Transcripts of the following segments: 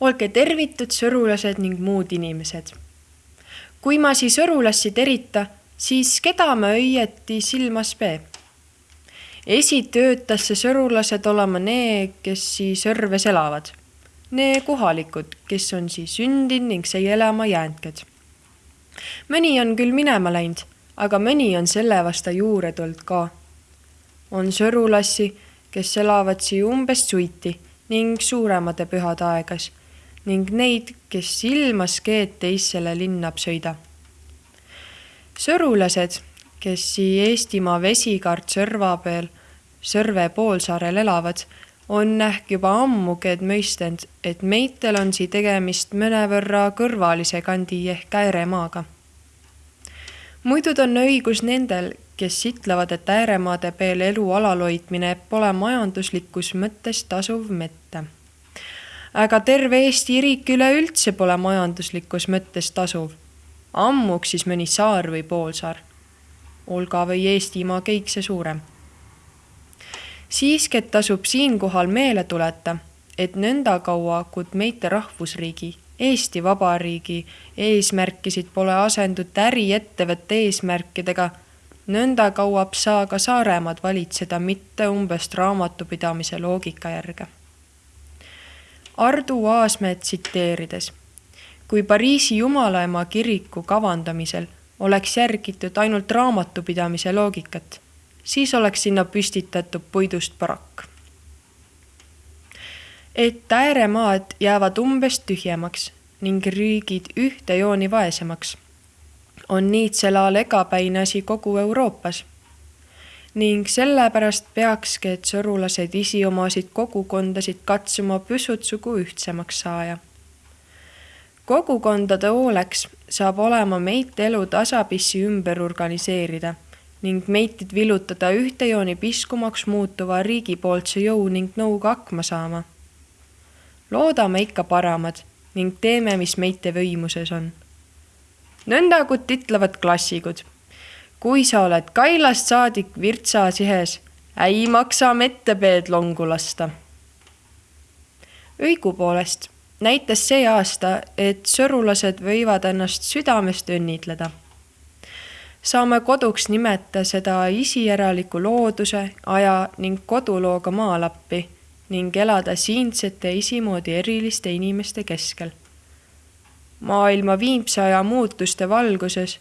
olge tervitud, sõrulased ning muud inimesed. kui ma siis sõrulassi terita, siis keda ma õieti silmas pee? esitöötas see sõrulased olema need, kes siis Sõrves elavad. Nee kohalikud, kes on siis sündinud ning siia elama jäänked. mõni on küll minema läinud, aga mõni on selle vasta juurde tulnud ka. on sõrulassi, kes elavad siia umbes suiti ning suuremate pühade aegas ning neid, kes ilmas keed teisele linna sõida. sõrulased, kes Eestimaa vesikaart Sõrva peal, Sõrve poolsaarel elavad, on ehk juba ammugi mõistnud, et meitel on sii tegemist mõnevõrra kõrvalise kandi ehk ääremaaga. muidu on õigus nendel, kes ütlevad, et ääremaade peal elu alal hoidmine pole majanduslikus mõttes tasuv mitte aga terve Eesti riik üleüldse pole majanduslikus mõttes tasuv. ammuks siis mõni saar või poolsaar. Olga või Eestimaa kõik see suurem. siiski, tasub siinkohal meele tuleta, et nõnda kaua, kui meite rahvusriigi, Eesti Vabariigi eesmärkisid pole asendud äriettevõtte eesmärkidega, nõnda kaua saa ka Saaremaad valitseda mitte umbes raamatupidamise loogika järge Ardu Aasmäed tsiteerides. kui Pariisi Jumalaema kiriku kavandamisel oleks järgitud ainult raamatupidamise loogikat, siis oleks sinna püstitatud puidust barakk. et ääremaad jäävad umbes tühjemaks ning riigid ühte jooni vaesemaks, on niitsel ajal egapäine asi kogu Euroopas ning sellepärast peakski, et sõrulased isiomasid kogukondasid katsuma püssutsugu ühtsemaks saaja. kogukondade hooleks saab olema meit elu tasapisi ümber organiseerida ning meitid villutada ühte jooni piskumaks muutuva riigi poolse jõu ning nõuga hakkama saama. loodame ikka paramad ning teeme, mis meite võimuses on. nõnda kut ütlevad klassikud kui sa oled kailast saadik virtsa sihes, ei maksa mettepeed longu lasta. õigupoolest näitas see aasta, et sõrulased võivad ennast südamest õnnitleda. saame koduks nimeta seda isijäreliku looduse, aja ning kodulooga maalappi ning elada siinsete isimoodi eriliste inimeste keskel. maailma viimse aja muutuste valguses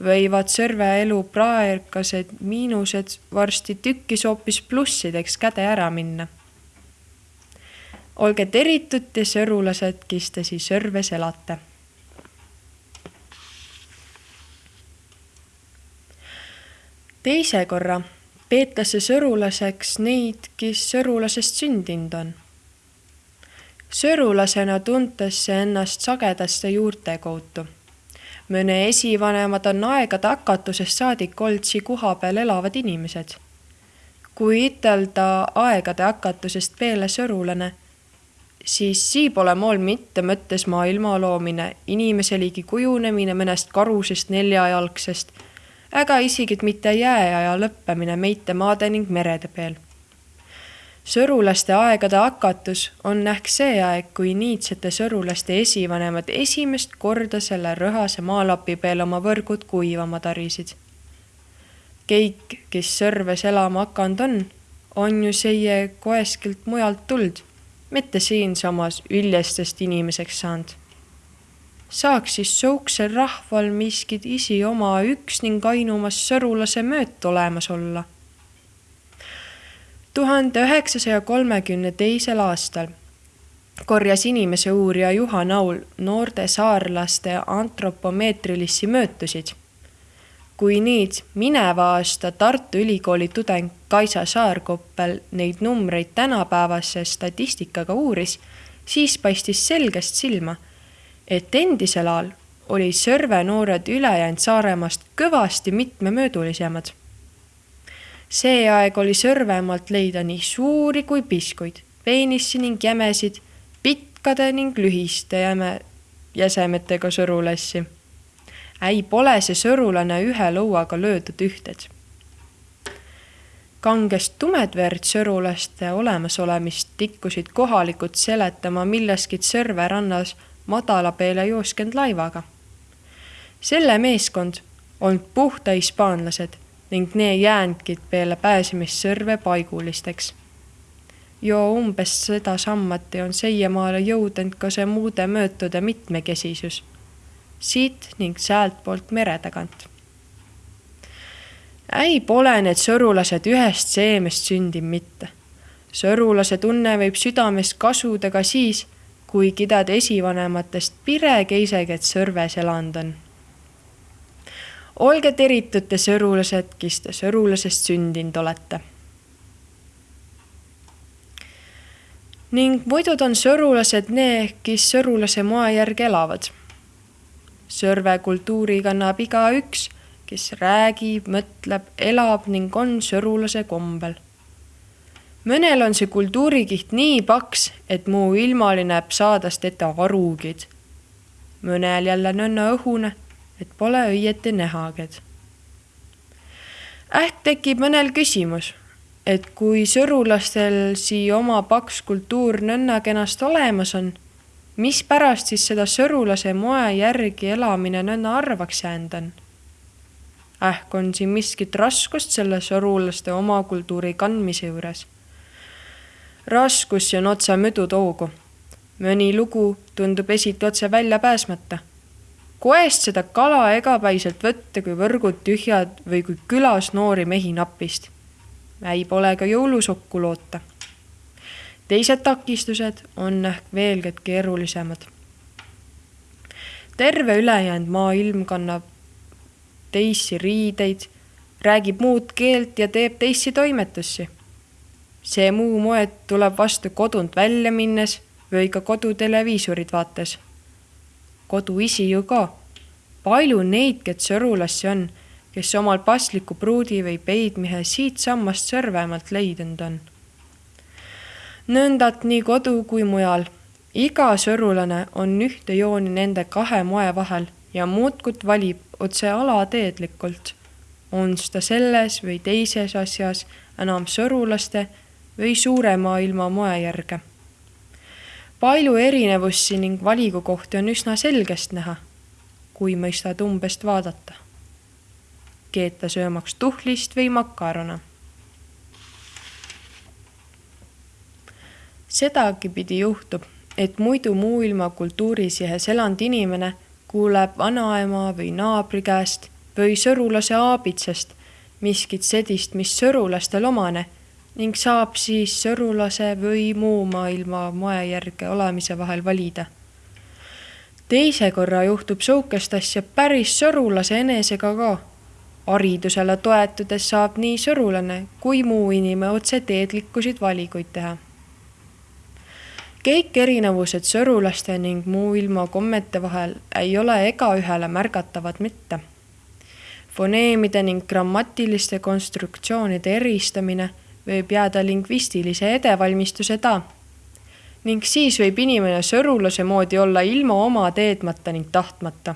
võivad Sõrve elu praegused miinused varsti tükkis hoopis plussideks käde ära minna. olge teritud te sõrulased, kes te siis Sõrves elate. teise korra peetakse sõrulaseks neid, kes sõrulasest sündinud on. sõrulasena tuntakse ennast sagedaste juurte kaudu mõne esivanemad on aegade hakatusest saadik olnud sii kohapeal elavad inimesed. kui ütelda aegade hakatusest peale sõrulane, siis sii pole mool mitte mõttes maailma loomine, inimese liigi kujunemine mõnest karusest neljajalgsest, ega isegi mitte jääaja lõppemine meite maade ning merede peal sõrulaste aegade hakatus on ehk see aeg, kui niitsete sõrulaste esivanemad esimest korda selle rõhase maalapi peal oma võrgud kuivama tarisid. kõik, kes Sõrves elama hakanud on, on ju seie koeskilt mujalt tuld, mitte siinsamas üljestest inimeseks saanud. saaks siis sihukesel rahval miskit isi oma üks ning ainumas sõrulase mööt olemas olla tuhande üheksasaja kolmekümne teisel aastal korjas inimese uurija Juha Naul noorte saarlaste antropomeetrilisi mõõtusid. kui nüüd mineva aasta Tartu Ülikooli tudeng Kaisa Saarkoppel neid numbreid tänapäevase statistikaga uuris, siis paistis selgest silma, et endisel ajal oli Sõrve noored ülejäänud Saaremaast kõvasti mitmemõõdulisemad see aeg oli Sõrvemaalt leida nii suuri kui piskuid, peenissi ning jämesid, pikkade ning lühiste jäme, jäsemetega sõrulassi. ei, pole see sõrulane ühe lõuaga löödud ühted. kangest tumedverd sõrulaste olemasolemist tikkusid kohalikud seletama millestki Sõrve rannas madala peale jooskend laivaga. selle meeskond olnud puhta hispaanlased ning need jäänudki peale pääsemist Sõrve paigulisteks. jo umbes sedasammati on seiemaale jõudnud ka see muude möötude mitmekesisus siit ning sealtpoolt mere tagant äi pole need sõrulased ühest seemest sündinud mitte. sõrulase tunne võib südamest kasuda ka siis, kui kidad esivanematest pire keiseget sõrves elanud on. Olge teritud te sõrulased, kes te sõrulasest sündinud olete. ning muidu on sõrulased need, kes sõrulase moe järgi elavad. sõrve kultuuri kannab igaüks kes räägib, mõtleb, elab ning on sõrulase kombel. mõnel on see kultuurikiht nii paks, et muu ilmali näeb saadast teda arugid. mõnel jälle nõnna õhune, et pole õieti nähaged. äht tekib mõnel küsimus, et kui sõrulastel siia oma paks kultuur nõnna kenast olemas on, mispärast siis seda sõrulase moe järgi elamine nõnna harvaks jäänud on ähk on siin miskit raskust selle sõrulaste oma kultuuri kandmise juures. raskusi on otse möödu toogu. mõni lugu tundub esiti otse väljapääsmata. Koest seda kala egapäiselt võtta, kui võrgud tühjad või kui külas noori mehi napist. ei pole ka jõulusokku loota. teised takistused on ehk veelgi keerulisemad terve ülejäänud maailm kannab teisi riideid, räägib muud keelt ja teeb teisi toimetusi. see muu moed tuleb vastu kodunt välja minnes või ka koduteleviisorit vaates. Koduisi ju ka. palju neid, kes sõrulassi on, kes omal pasliku pruudi või peidmehe siitsammast Sõrvemaalt leidnud on. nõndat nii kodu kui mujal. iga sõrulane on ühte jooni nende kahe moe vahel ja muudkui valib otse alateedlikult, on ta selles või teises asjas enam sõrulaste või suure maailma moe järge. Palju erinevusi ning valigukohti on üsna selgest näha, kui mõistad umbest vaadata. keeta söömaks tuhlist või makarone sedagi pidi juhtub, et muidu muu ilma kultuurisihes elanud inimene kuuleb vanaema või naabri käest või sõrulase aabitsast miskit sedist, mis sõrulastel omane ning saab siis sõrulase või muu maailma moe järge olemise vahel valida. teise korra juhtub sihukest asja päris sõrulase enesega ka. haridusele toetudes saab nii sõrulane kui muu inimene otse teedlikkusid valikuid teha kõik erinevused sõrulaste ning muu ilma kommete vahel ei ole egaühele märgatavad mitte. foneemide ning grammatiliste konstruktsioonide eristamine võib jääda lingvistilise edevalmistuse taha. ning siis võib inimene sõrulase moodi olla ilma oma teedmata ning tahtmata.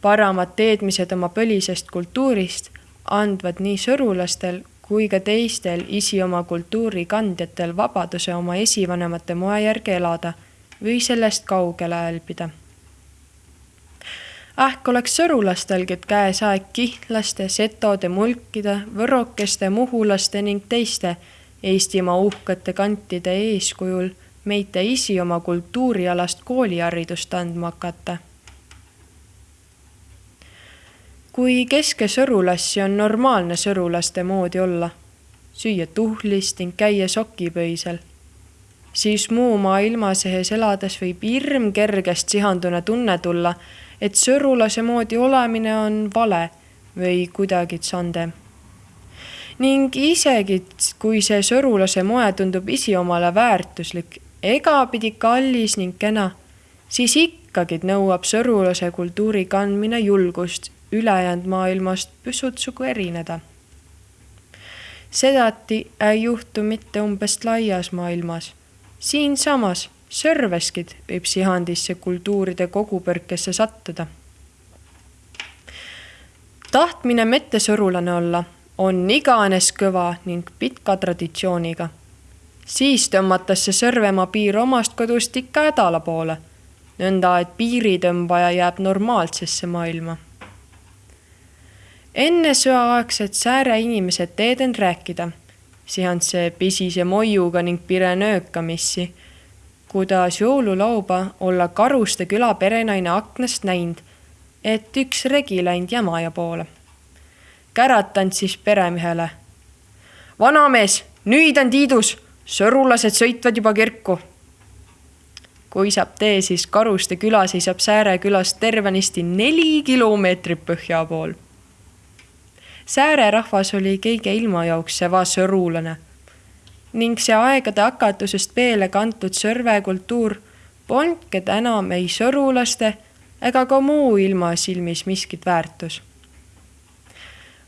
paramad teadmised oma põlisest kultuurist andvad nii sõrulastel kui ka teistel isi oma kultuuri kandjatel vabaduse oma esivanemate moe järgi elada või sellest kaugele hälbida. Ähk oleks sõrulastelgi käes aeg kihtlaste, setode, mulkide, võrokeste, muhulaste ning teiste Eestimaa uhkete kantide eeskujul meite isi oma kultuurialast kooliharidust andma hakata. Kui keske sõrulassi on normaalne sõrulaste moodi olla, süüa tuhlist ning käia sokipöisel, siis muu maailma sees elades võib hirm kergest sihandune tunne tulla, et sõrulase moodi olemine on vale või kuidagi tsande. ning isegi, kui see sõrulase moe tundub isiomale väärtuslik, egapidi kallis ning kena, siis ikkagi nõuab sõrulase kultuuri kandmine julgust ülejäänud maailmast püsutsugu erineda. sedati ei juhtu mitte umbes laias maailmas. siinsamas Sõrveskid võib sihandisse kultuuride kogupõrkesse sattuda. tahtmine mittesõrulane olla on iganes kõva ning pika traditsiooniga. siis tõmmatakse Sõrvemaa piir omast kodust ikka hädala poole, nõnda et piiritõmbaja jääb normaalsesse maailma. enne sõjaaegset sääre inimesed teeden rääkida, sihantse pisise moiuga ning pire nöökamissi, kuidas jõululauba olla Karuste küla perenaine aknast näinud, et üks regi läinud Jämaja poole käratanud siis peremehele. vanamees, nüüd on Tiidus, sõrulased sõitvad juba kirku. kui saab tee, siis Karuste küla seisab Sääre külast tervenisti neli kilomeetrit põhja pool. Sääre rahvas oli kõige ilma jaoks seva sõrulane ning see aegade hakatusest peale kantud sõrvekultuur polnudki enam ei sõrulaste ega ka muu ilma silmis miskit väärtus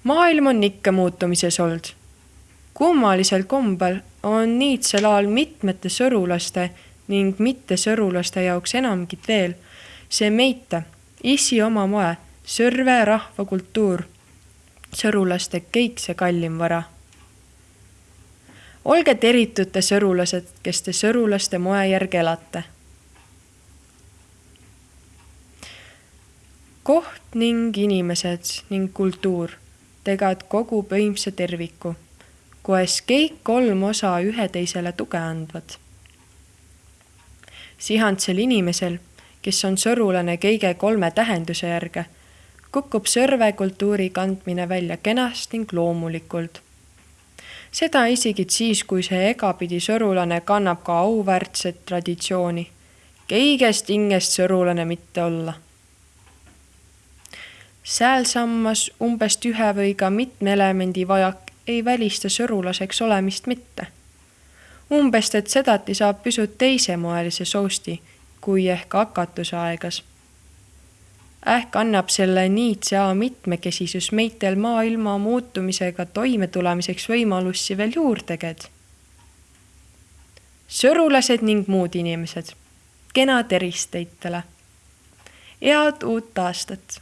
maailm on ikka muutumises olnud. kummalisel kombel on niitsel ajal mitmete sõrulaste ning mittesõrulaste jaoks enamgit veel see meita, issi oma moe, sõrve rahvakultuur, sõrulaste kõik see kallim vara. Olge teritud te sõrulased, kes te sõrulaste moe järgi elate. koht ning inimesed ning kultuur tegad kogu põimse terviku, koes kõik kolm osa üheteisele tuge andvad. sihantsel inimesel, kes on sõrulane kõige kolme tähenduse järge, kukub sõrvekultuuri kandmine välja kenast ning loomulikult. Seda isegi siis, kui see egapidi sõrulane kannab ka auväärtset traditsiooni, kõigest hingest sõrulane mitte olla säälsammas umbes ühe või ka mitme elemendi vajak ei välista sõrulaseks olemist mitte. umbes, et sedati saab pisut teisemoelise sousti kui ehk hakatuse aegas. Ähk annab selle niitsea mitmekesisus meitel maailma muutumisega toimetulemiseks võimalusi veel juurdeged. sõrulased ning muud inimesed, kena tervist teitele. head uut aastat